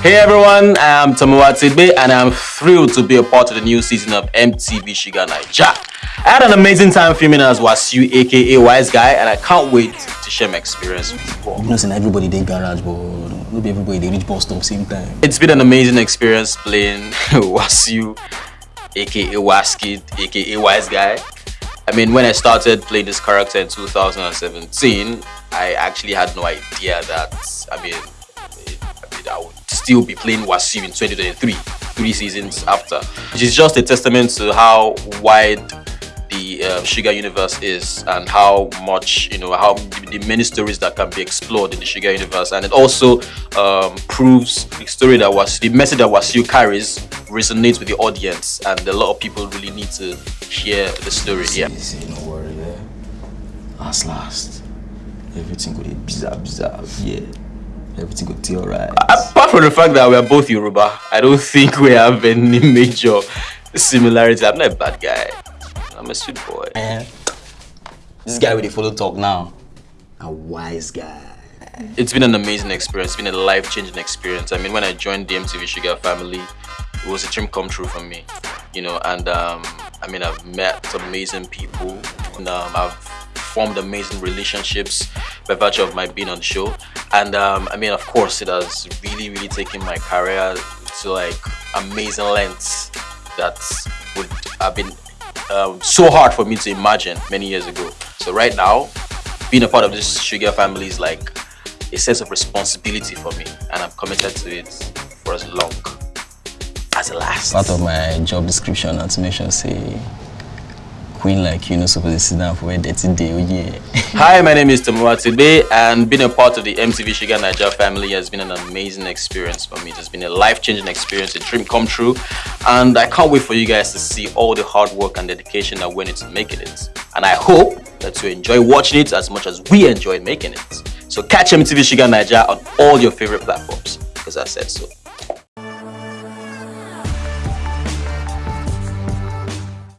Hey everyone, I'm Tomiwa Tegbe and I'm thrilled to be a part of the new season of MTV Shuga Naija. I had an amazing time filming as Wasiu aka Wise Guy and I can't wait to share my experience with you all. You know, saying everybody they garage, but not be everybody they reach bus stop same time. It's been an amazing experience playing Wasiu aka Waskid aka Wise Guy. I mean, when I started playing this character in 2017, I actually had no idea that, I mean, still be playing Wasiu in 2023, three seasons after. Which is just a testament to how wide the uh, Shuga universe is and how much, you know, how the many stories that can be explored in the Shuga universe. And it also um, proves the story that was, the message that Wasiu carries resonates with the audience. And a lot of people really need to hear the story. Yeah. No worry, yeah. Last, last. Everything go be bizarre, bizarre, yeah. Everything go be alright. Apart from the fact that we are both Yoruba, I don't think we have any major similarities. I'm not a bad guy. I'm a sweet boy. Eh, this guy with the follow talk now. A wise guy. It's been an amazing experience. It's been a life-changing experience. I mean, when I joined the MTV Shuga family, it was a dream come true for me. You know, and um, I mean, I've met some amazing people. And, um, I've formed amazing relationships by virtue of my being on the show. And um, I mean, of course, it has really, really taken my career to like amazing lengths that would have been um, so hard for me to imagine many years ago. So right now, being a part of this Shuga family is like a sense of responsibility for me, and I'm committed to it for as long as it lasts. Part of my job description to mention say queen like you know supposed to sit down for a dirty day, oh yeah. Hi, my name is Tomiwa Tegbe, and being a part of the MTV Shuga Naija family has been an amazing experience for me. It has been a life-changing experience, a dream come true, and I can't wait for you guys to see all the hard work and dedication that went into making it. And I hope that you enjoy watching it as much as we enjoyed making it. So catch MTV Shuga Naija on all your favorite platforms, because I said so.